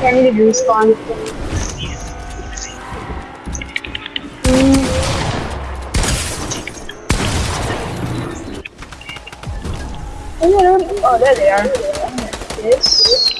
I need to respawn. Mm. Oh, there they are. This.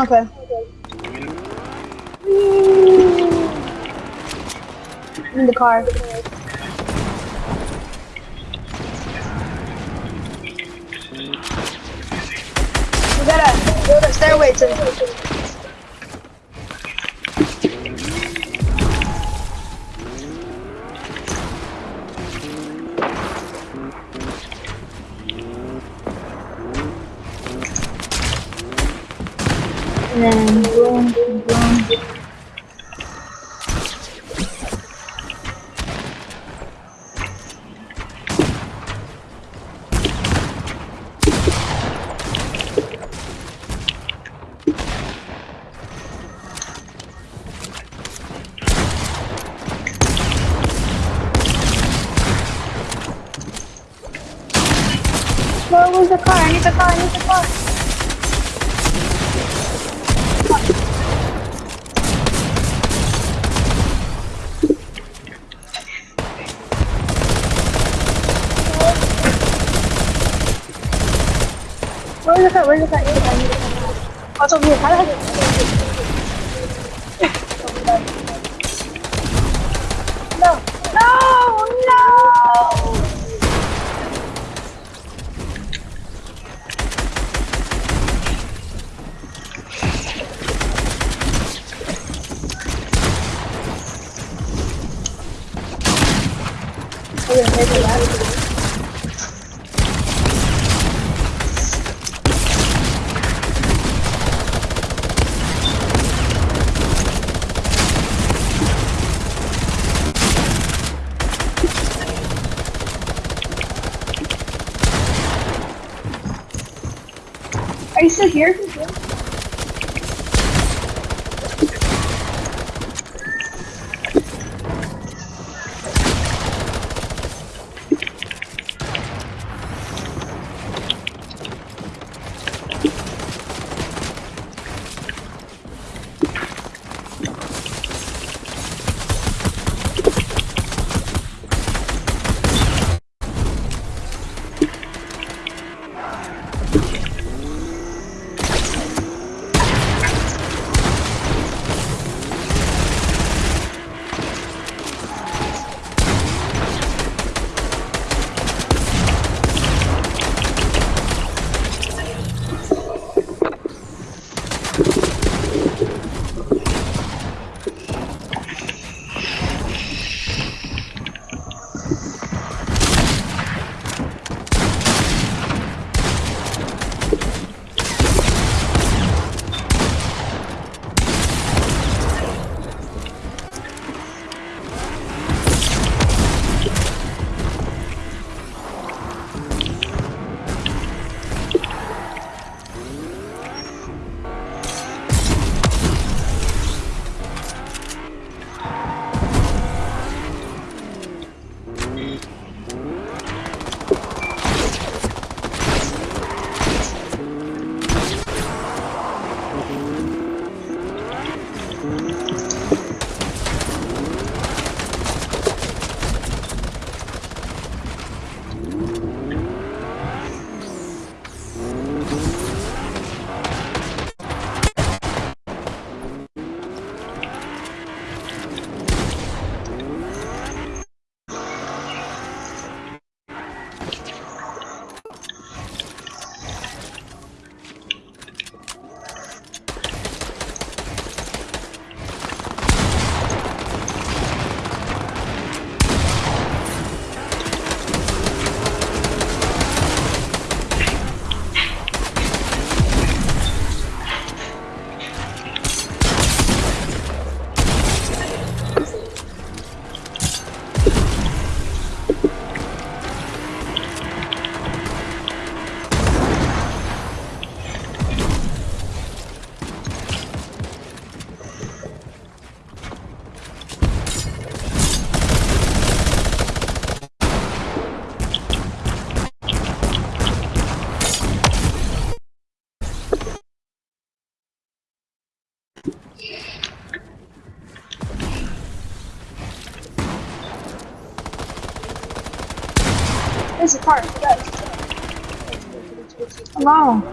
Okay. In the car. We gotta go the stairway to. Was the car? I need the car. I need the car. Where's the car? Where's the car? Where's the car? Need the car. Oh. How the! Are you still here? wow.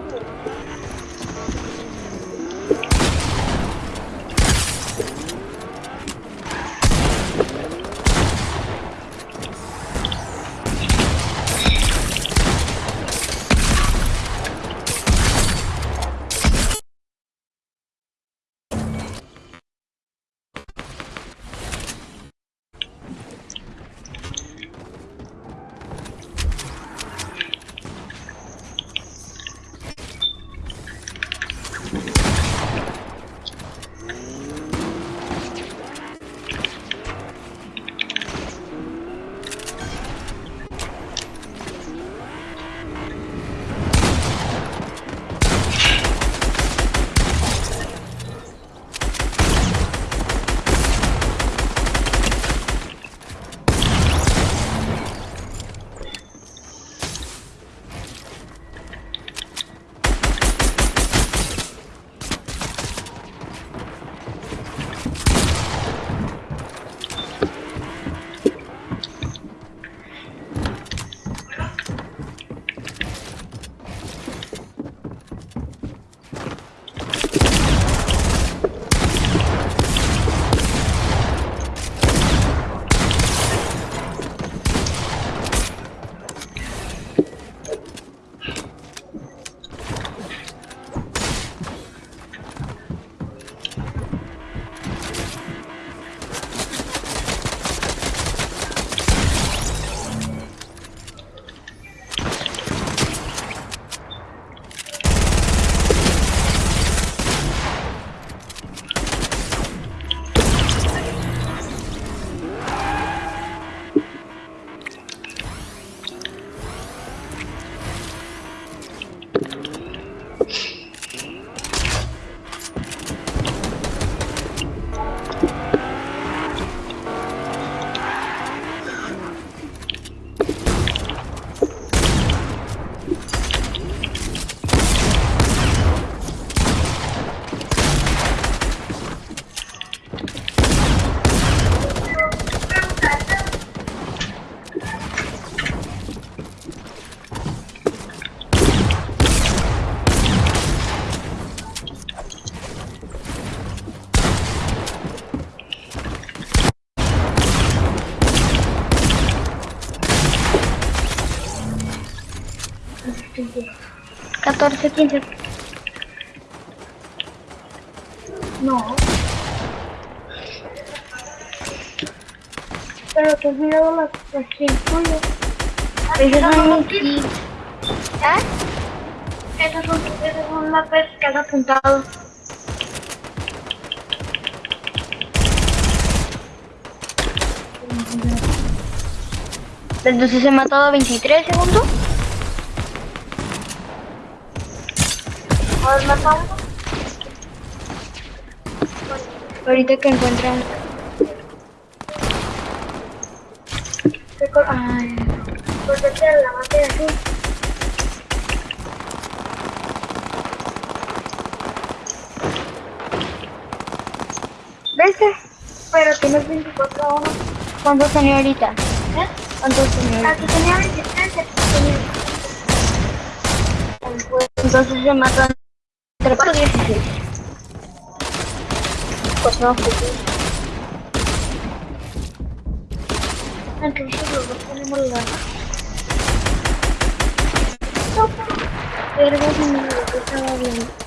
14, 15. No. Pero tú has mirado las, las círculos. Ah, esas son kits. ¿Eh? Esas son, esas son las que has apuntado. Entonces se mató a 23 segundos. ¿Has matado? Ahorita que encuentran. ¿Qué cosa? Ay, Porque te la maté así. ¿Ves? Pero tienes 24 a 1. ¿Cuántos tenía ahorita? ¿Eh? ¿Cuántos tenía ahorita? Aquí tenía 23, aquí tenía Entonces se matan 4 y 16. Pues no, pues tenemos la... Lo que estaba viendo.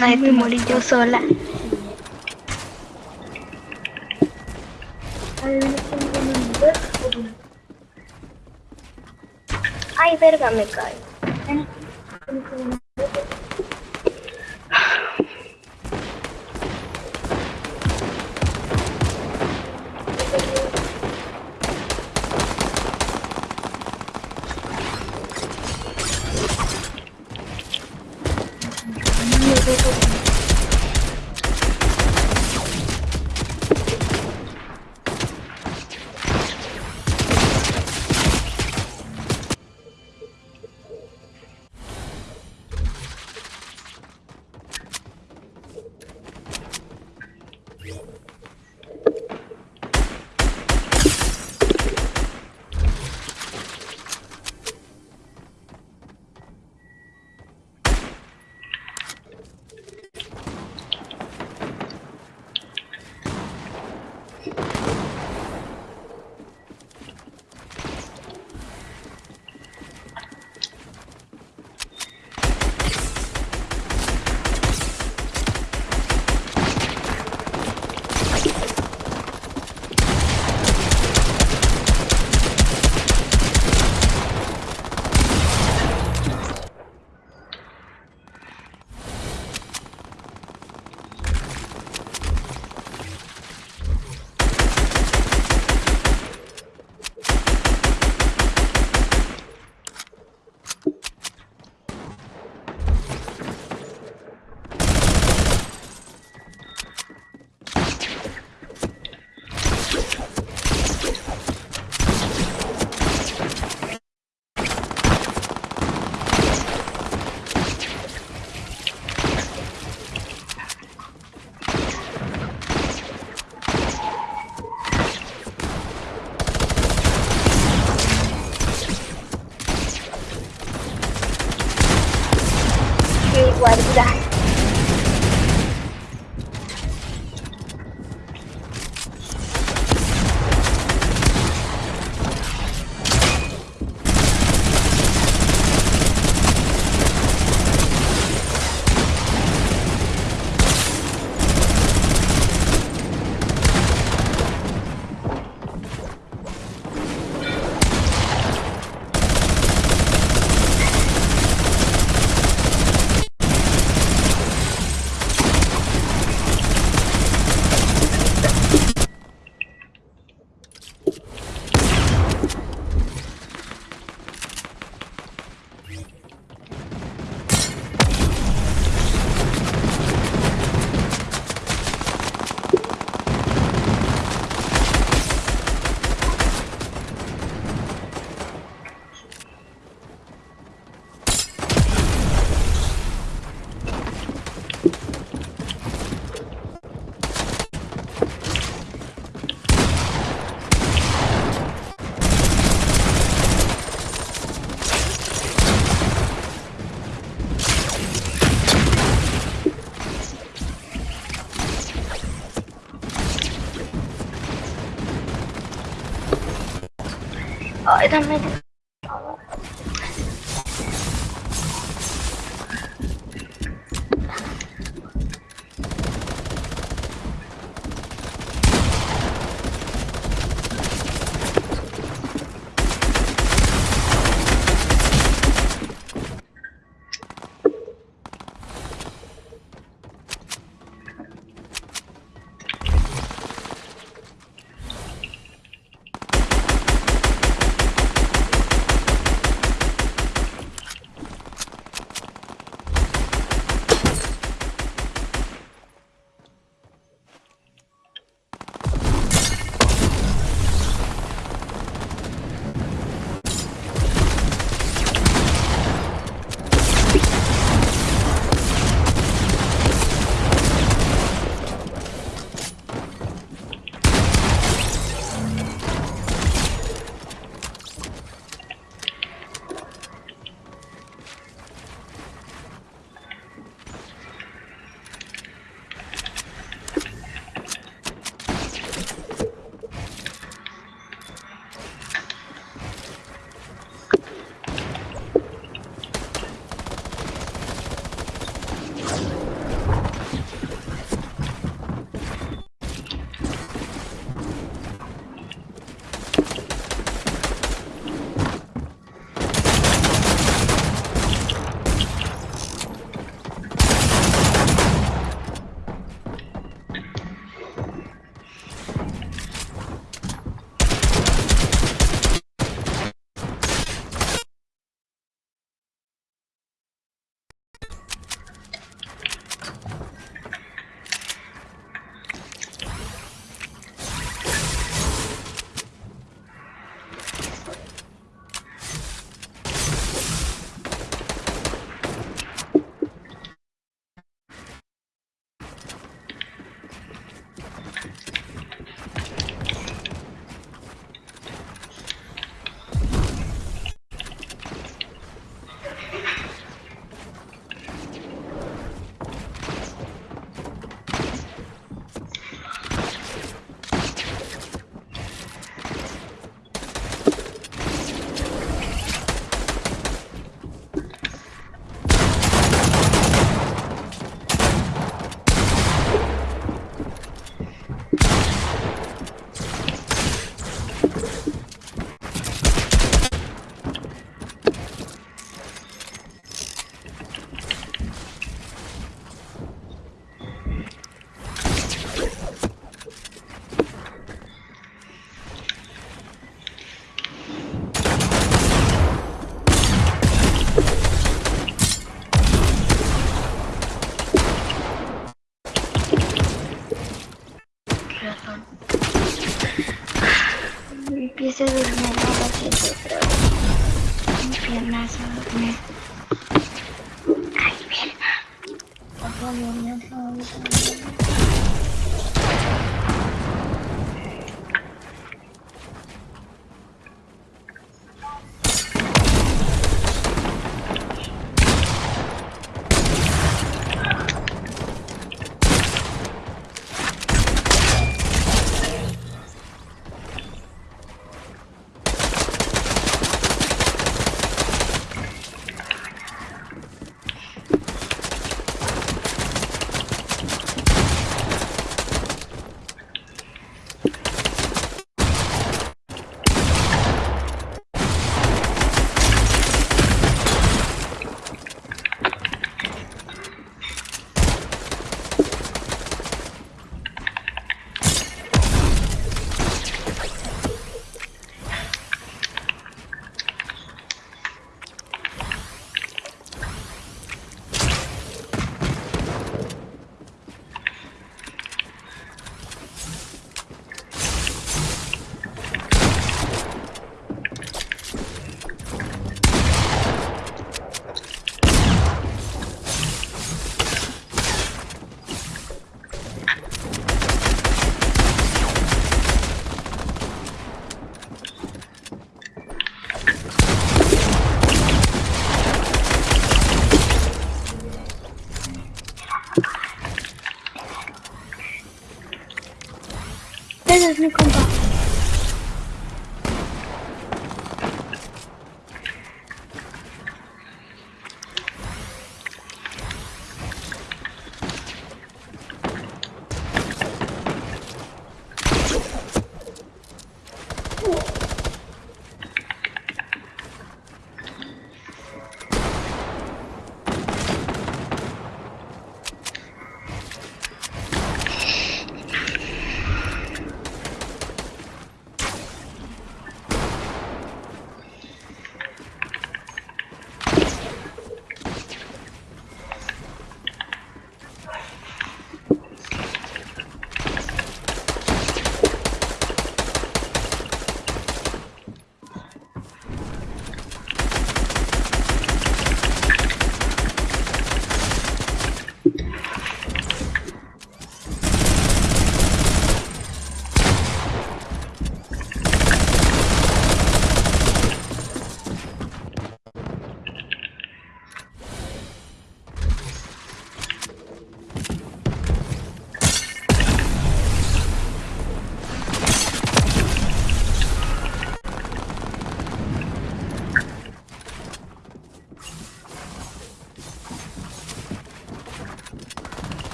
Ay, me morí yo sola. Ay, verga, me cae. Ay, dame.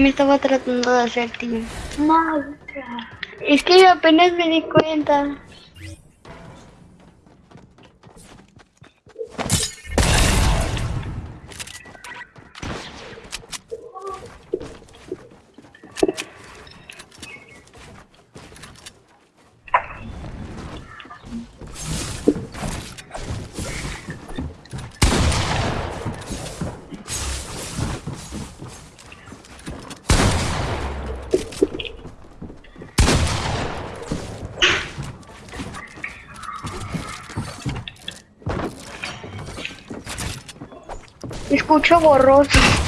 Me estaba tratando de hacer team. Madre. Es que yo apenas me di cuenta. Escucho borroso.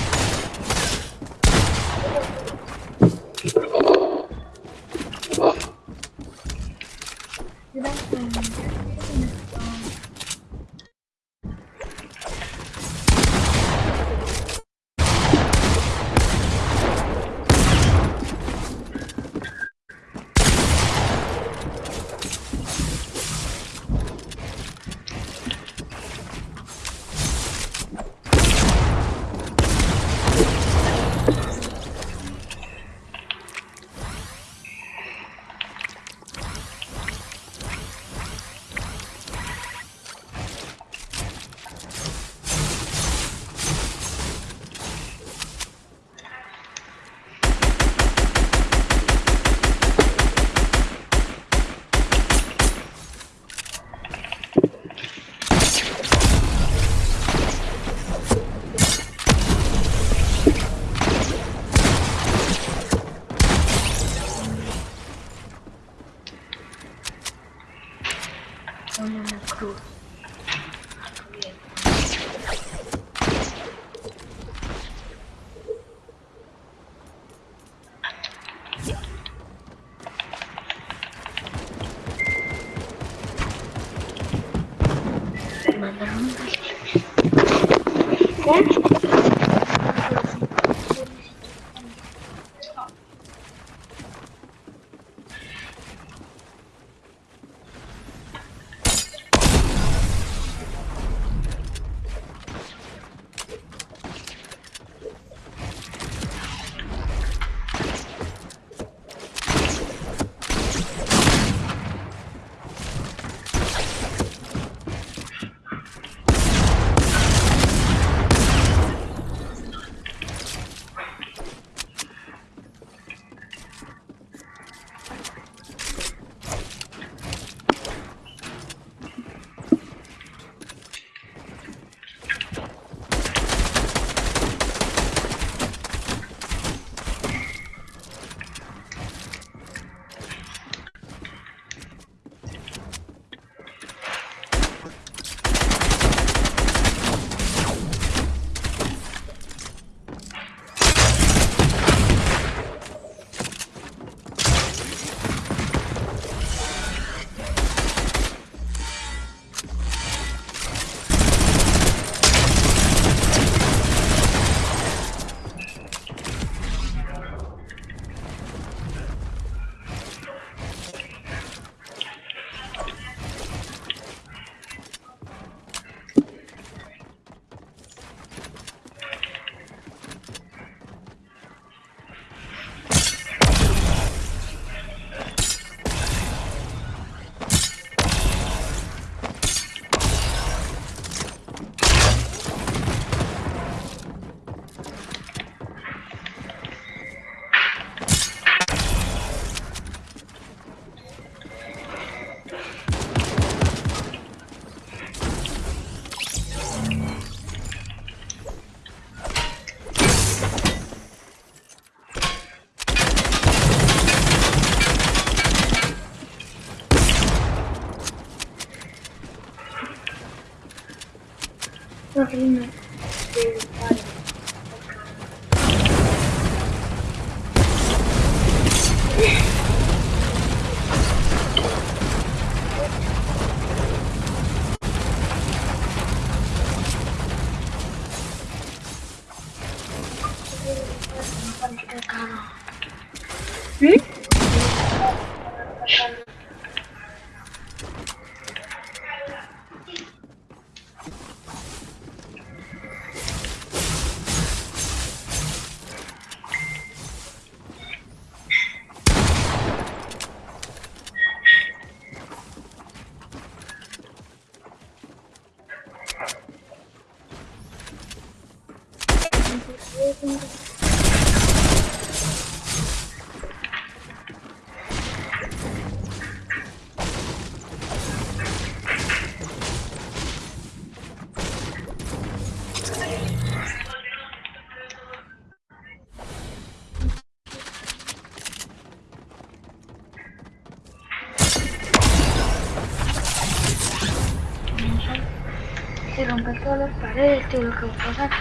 Si rompes todas las paredes, tío, lo que va a pasar.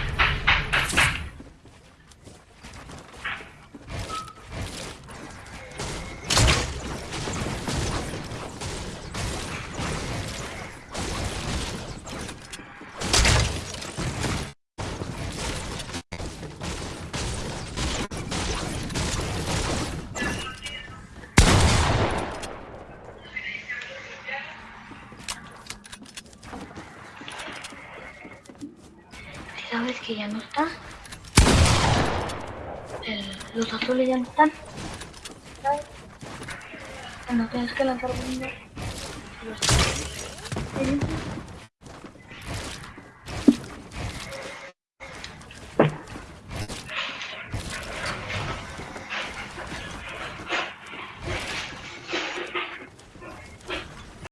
Dun, dun.